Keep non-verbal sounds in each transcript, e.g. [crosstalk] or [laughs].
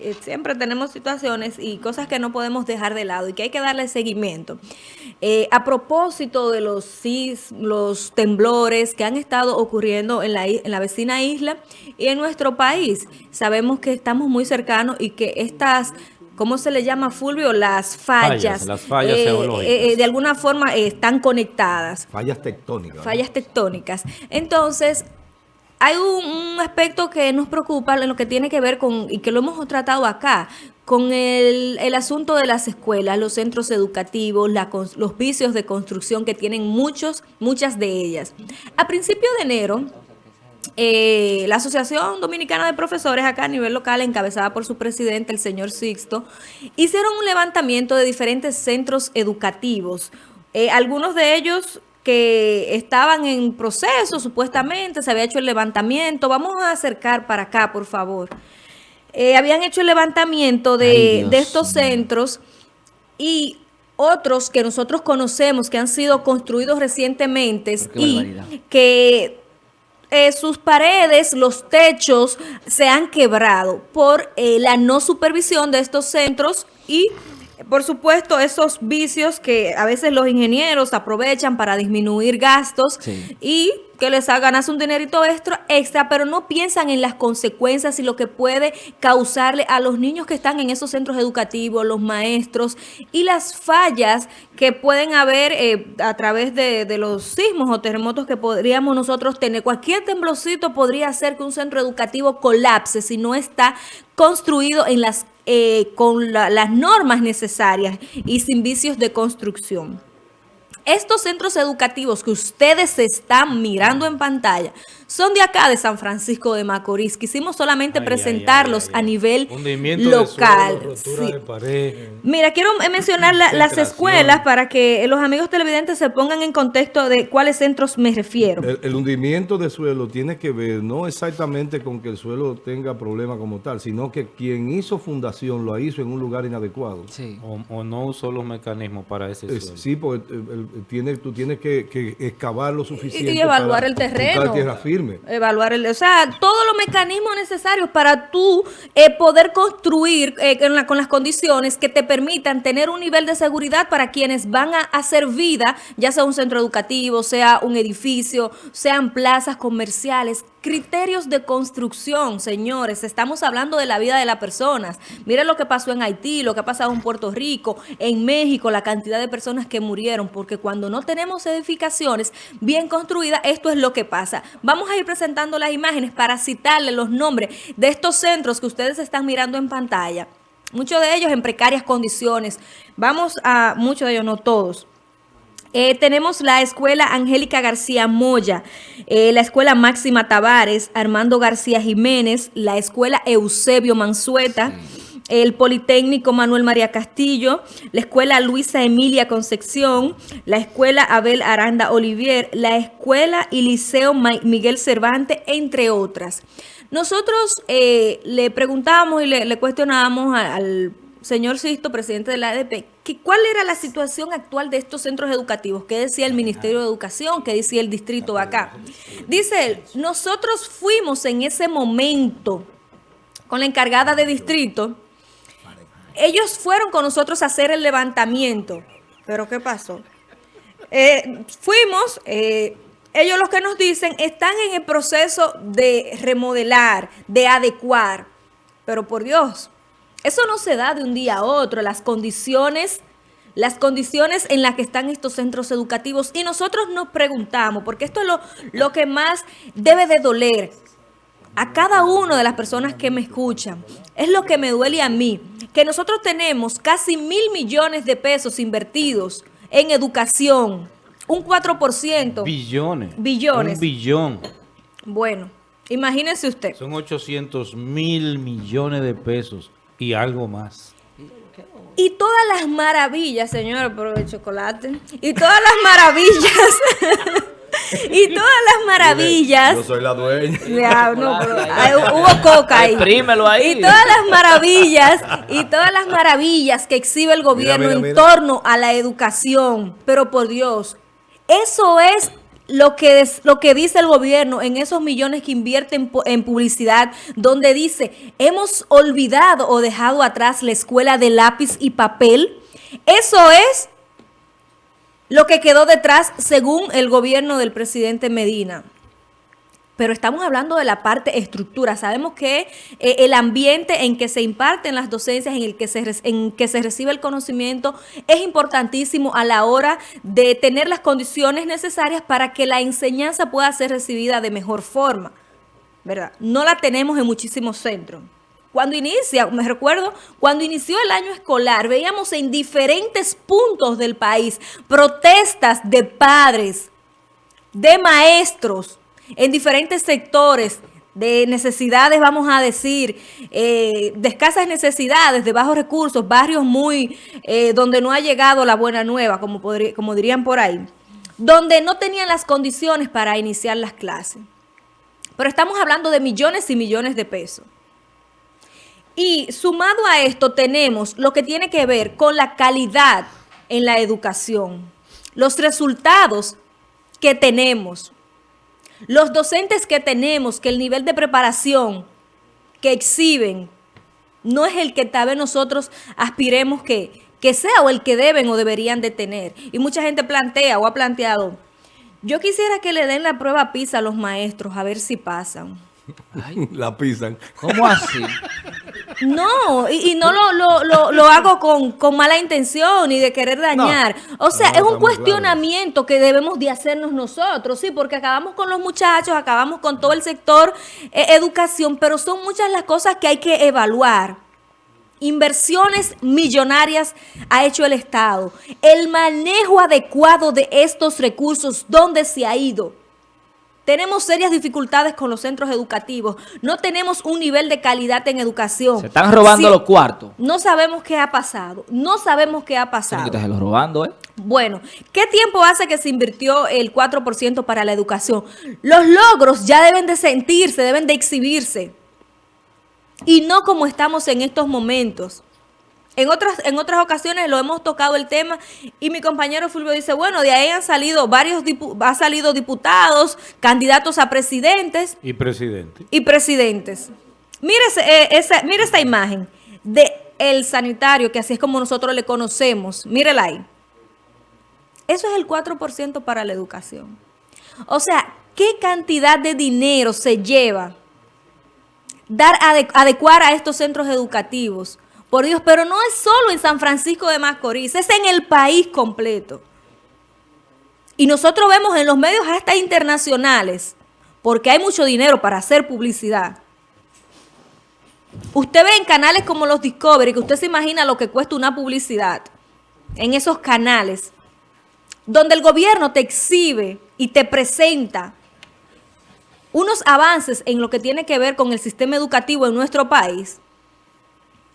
Eh, siempre tenemos situaciones y cosas que no podemos dejar de lado y que hay que darle seguimiento. Eh, a propósito de los los temblores que han estado ocurriendo en la, en la vecina isla y en nuestro país, sabemos que estamos muy cercanos y que estas ¿cómo se le llama, Fulvio? Las fallas. las fallas eh, de alguna forma están conectadas. Fallas tectónicas. Fallas tectónicas. Entonces, hay un, aspecto que nos preocupa en lo que tiene que ver con, y que lo hemos tratado acá, con el, asunto de las escuelas, los centros educativos, los vicios de construcción que tienen muchos, muchas de ellas. A principio de enero, eh, la Asociación Dominicana de Profesores acá a nivel local, encabezada por su presidente, el señor Sixto, hicieron un levantamiento de diferentes centros educativos. Eh, algunos de ellos que estaban en proceso, supuestamente, se había hecho el levantamiento. Vamos a acercar para acá, por favor. Eh, habían hecho el levantamiento de, estos centros y otros que nosotros conocemos que han sido construidos recientemente y que eh, sus paredes, los techos se han quebrado por eh, la no supervisión de estos centros y por supuesto, esos vicios que a veces los ingenieros aprovechan para disminuir gastos y que les hagan un dinerito extra, extra, pero no piensan en las consecuencias y lo que puede causarle a los niños que están en esos centros educativos, los maestros y las fallas que pueden haber eh, a través de, de, los sismos o terremotos que podríamos nosotros tener. Cualquier temblocito podría hacer que un centro educativo colapse si no está construido en las eh, con las normas necesarias y sin vicios de construcción. Estos centros educativos que ustedes están mirando en pantalla son de acá, de San Francisco de Macorís. Quisimos solamente presentarlos a nivel local. Mira, quiero mencionar las escuelas para que los amigos televidentes se pongan en contexto de cuáles centros me refiero. El, hundimiento de suelo tiene que ver no exactamente con que el suelo tenga problemas como tal, sino que quien hizo fundación lo hizo en un lugar inadecuado. O, no usó los mecanismos para ese suelo. Sí, porque tiene, tú tienes que, excavar lo suficiente y, evaluar el terreno. tierra firme. Evaluar el, o sea, todos los mecanismos necesarios para tú eh, poder construir eh, con, las condiciones que te permitan tener un nivel de seguridad para quienes van a hacer vida, ya sea un centro educativo, sea un edificio, sean plazas comerciales, criterios de construcción, señores. Estamos hablando de la vida de las personas. Miren lo que pasó en Haití, lo que ha pasado en Puerto Rico, en México, la cantidad de personas que murieron, porque cuando no tenemos edificaciones bien construidas, esto es lo que pasa. Vamos a ir presentando las imágenes para citarle los nombres de estos centros que ustedes están mirando en pantalla. Muchos de ellos en precarias condiciones. Vamos a, muchos de ellos, no todos. Eh, tenemos la Escuela Angélica García Moya, eh, la Escuela Máxima Tavares, Armando García Jiménez, la Escuela Eusebio Mansueta, el Politécnico Manuel María Castillo, la Escuela Luisa Emilia Concepción, la Escuela Abel Aranda Olivier, la Escuela y Liceo Miguel Cervantes, entre otras. Nosotros eh, le preguntábamos y le, cuestionábamos al señor Sisto, presidente de la ADP, ¿cuál era la situación actual de estos centros educativos? ¿Qué decía el Ministerio de Educación? ¿Qué decía el distrito acá? Dice él, nosotros fuimos en ese momento con la encargada de distrito, ellos fueron con nosotros a hacer el levantamiento. ¿Pero qué pasó? Eh, fuimos, eh, ellos los que nos dicen, están en el proceso de remodelar, de adecuar. Pero por Dios, eso no se da de un día a otro, las condiciones, las condiciones en las que están estos centros educativos. Y nosotros nos preguntamos, porque esto es lo, lo que más debe de doler a cada una de las personas que me escuchan. Es lo que me duele a mí, que nosotros tenemos casi mil millones de pesos invertidos en educación, un 4%. Billones. Billones. Un billón. Bueno, imagínense usted. Son 800 mil millones de pesos y algo más. Y todas las maravillas, señor, por el chocolate, y todas las maravillas, [laughs] y todas las maravillas. Yo soy la dueña. hubo coca ahí. ahí. Y todas las maravillas, y todas las maravillas que exhibe el gobierno en torno a la educación. Pero por Dios, eso es lo que, lo que dice el gobierno en esos millones que invierten en publicidad, donde dice, hemos olvidado o dejado atrás la escuela de lápiz y papel. Eso es lo que quedó detrás según el gobierno del presidente Medina pero estamos hablando de la parte estructura. Sabemos que eh, el ambiente en que se imparten las docencias, en el que se, en que se recibe el conocimiento, es importantísimo a la hora de tener las condiciones necesarias para que la enseñanza pueda ser recibida de mejor forma. ¿Verdad? No la tenemos en muchísimos centros. Cuando inicia, me recuerdo, cuando inició el año escolar, veíamos en diferentes puntos del país protestas de padres, de maestros, en diferentes sectores de necesidades, vamos a decir, eh, de escasas necesidades, de bajos recursos, barrios muy, eh, donde no ha llegado la buena nueva, como, como dirían por ahí, donde no tenían las condiciones para iniciar las clases. Pero estamos hablando de millones y millones de pesos. Y sumado a esto tenemos lo que tiene que ver con la calidad en la educación, los resultados que tenemos, los docentes que tenemos, que el nivel de preparación que exhiben no es el que tal vez nosotros aspiremos que, que sea o el que deben o deberían de tener. Y mucha gente plantea o ha planteado, yo quisiera que le den la prueba PISA a los maestros, a ver si pasan. [laughs] la pisan. ¿Cómo así? [laughs] No, y, no lo, hago con, mala intención ni de querer dañar. o sea, es un cuestionamiento que debemos de hacernos nosotros, sí, porque acabamos con los muchachos, acabamos con todo el sector eh, educación, pero son muchas las cosas que hay que evaluar. Inversiones millonarias ha hecho el Estado. El manejo adecuado de estos recursos, ¿dónde se ha ido? Tenemos serias dificultades con los centros educativos. No tenemos un nivel de calidad en educación. Se están robando los cuartos. No sabemos qué ha pasado. No sabemos qué ha pasado. Se los robando, ¿eh? Bueno, ¿qué tiempo hace que se invirtió el 4% para la educación? Los logros ya deben de sentirse, deben de exhibirse. Y no como estamos en estos momentos. En otras, en otras ocasiones lo hemos tocado el tema y mi compañero Fulvio dice, bueno, de ahí han salido varios, ha salido diputados, candidatos a presidentes. Y presidentes. Y presidentes. Mire, eh, esa, mire esta imagen de el sanitario, que así es como nosotros le conocemos. Mírela ahí. Eso es el 4% para la educación. O sea, ¿qué cantidad de dinero se lleva dar adecuar a estos centros educativos? Por Dios, pero no es solo en San Francisco de Macorís, es en el país completo. Y nosotros vemos en los medios hasta internacionales, porque hay mucho dinero para hacer publicidad. Usted ve en canales como los Discovery, que usted se imagina lo que cuesta una publicidad en esos canales, donde el gobierno te exhibe y te presenta unos avances en lo que tiene que ver con el sistema educativo en nuestro país,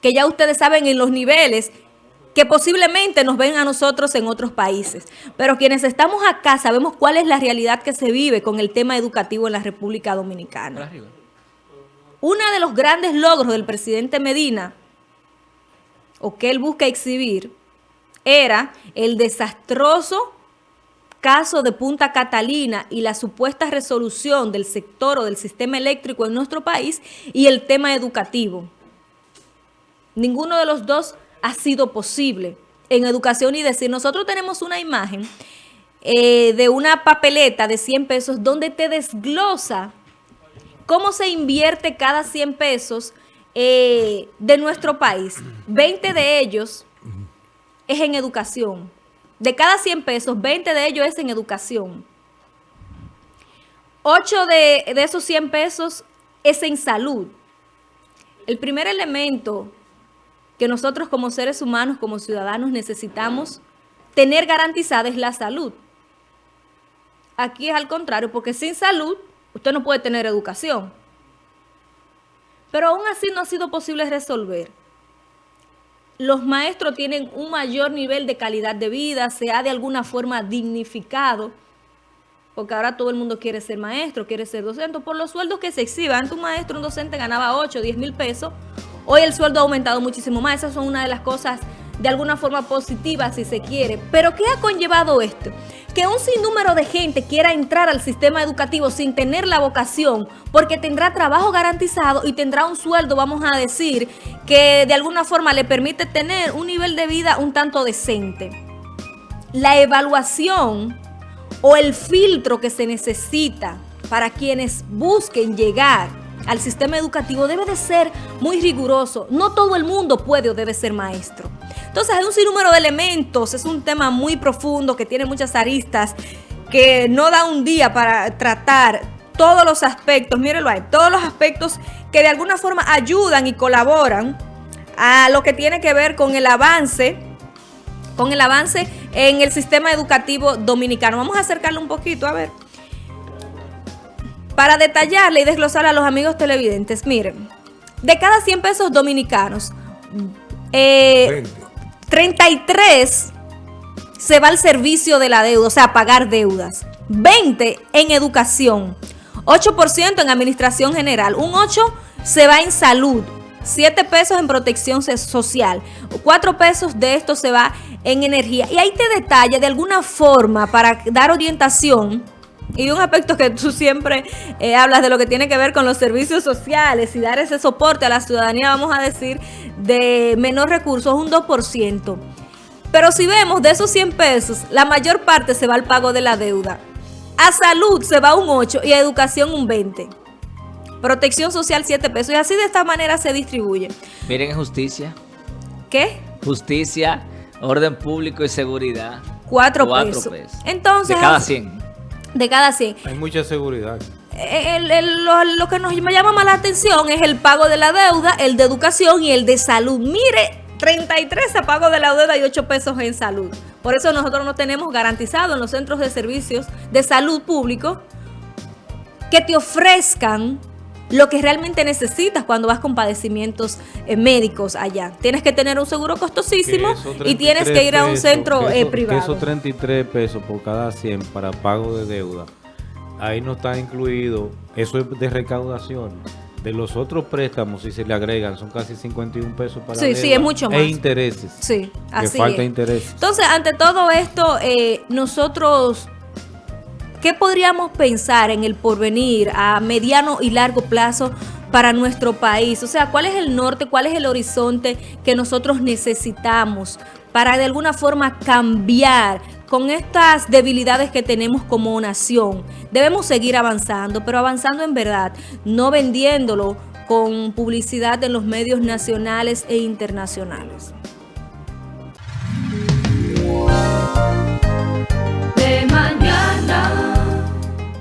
que ya ustedes saben en los niveles que posiblemente nos ven a nosotros en otros países. Pero quienes estamos acá sabemos cuál es la realidad que se vive con el tema educativo en la República Dominicana. Uno de los grandes logros del presidente Medina, o que él busca exhibir, era el desastroso caso de Punta Catalina y la supuesta resolución del sector o del sistema eléctrico en nuestro país y el tema educativo. Ninguno de los dos ha sido posible en educación y decir, nosotros tenemos una imagen eh, de una papeleta de 100 pesos donde te desglosa cómo se invierte cada 100 pesos eh, de nuestro país. 20 de ellos es en educación. De cada 100 pesos, 20 de ellos es en educación. 8 de, de esos 100 pesos es en salud. El primer elemento que nosotros como seres humanos, como ciudadanos, necesitamos tener garantizada es la salud. Aquí es al contrario, porque sin salud usted no puede tener educación. Pero aún así no ha sido posible resolver. Los maestros tienen un mayor nivel de calidad de vida, se ha de alguna forma dignificado, porque ahora todo el mundo quiere ser maestro, quiere ser docente, por los sueldos que se exhiban. Antes un maestro, un docente ganaba 8, 10 mil pesos, Hoy el sueldo ha aumentado muchísimo más. Esas son una de las cosas de alguna forma positivas, si se quiere. Pero ¿qué ha conllevado esto? que un sinnúmero de gente quiera entrar al sistema educativo sin tener la vocación, porque tendrá trabajo garantizado y tendrá un sueldo, vamos a decir, que de alguna forma le permite tener un nivel de vida un tanto decente. La evaluación o el filtro que se necesita para quienes busquen llegar al sistema educativo debe de ser muy riguroso. No todo el mundo puede o debe ser maestro. Entonces hay un sinnúmero de elementos, es un tema muy profundo que tiene muchas aristas que no da un día para tratar todos los aspectos, mírenlo ahí, todos los aspectos que de alguna forma ayudan y colaboran a lo que tiene que ver con el avance, con el avance en el sistema educativo dominicano. Vamos a acercarlo un poquito, a ver. Para detallarle y desglosarle a los amigos televidentes, miren, de cada 100 pesos dominicanos, eh, 33 se va al servicio de la deuda, o sea, a pagar deudas. 20 en educación, 8% en administración general, un 8 se va en salud, 7 pesos en protección social, 4 pesos de esto se va en energía. Y ahí te detalla de alguna forma para dar orientación y un aspecto que tú siempre eh, hablas de lo que tiene que ver con los servicios sociales y dar ese soporte a la ciudadanía, vamos a decir, de menor recursos, un 2%. Pero si vemos de esos 100 pesos, la mayor parte se va al pago de la deuda. A salud se va un 8 y a educación un 20. Protección social 7 pesos. Y así de esta manera se distribuye. Miren justicia. ¿Qué? Justicia, orden público y seguridad. 4 pesos. Entonces, de cada 100 de cada 100. Hay mucha seguridad. lo, que nos llama más la atención es el pago de la deuda, el de educación y el de salud. Mire, 33 a pago de la deuda y 8 pesos en salud. Por eso nosotros no tenemos garantizado en los centros de servicios de salud público que te ofrezcan lo que realmente necesitas cuando vas con padecimientos eh, médicos allá. Tienes que tener un seguro costosísimo y tienes que ir a un centro eh, privado. esos 33 pesos por cada 100 para pago de deuda, ahí no está incluido, eso es de recaudación. De los otros préstamos, si se le agregan, son casi 51 pesos para Sí, sí, es mucho e más. E intereses. Sí, así que falta intereses. Entonces, ante todo esto, eh, nosotros ¿Qué podríamos pensar en el porvenir a mediano y largo plazo para nuestro país? O sea, ¿cuál es el norte, cuál es el horizonte que nosotros necesitamos para de alguna forma cambiar con estas debilidades que tenemos como nación? Debemos seguir avanzando, pero avanzando en verdad, no vendiéndolo con publicidad en los medios nacionales e internacionales.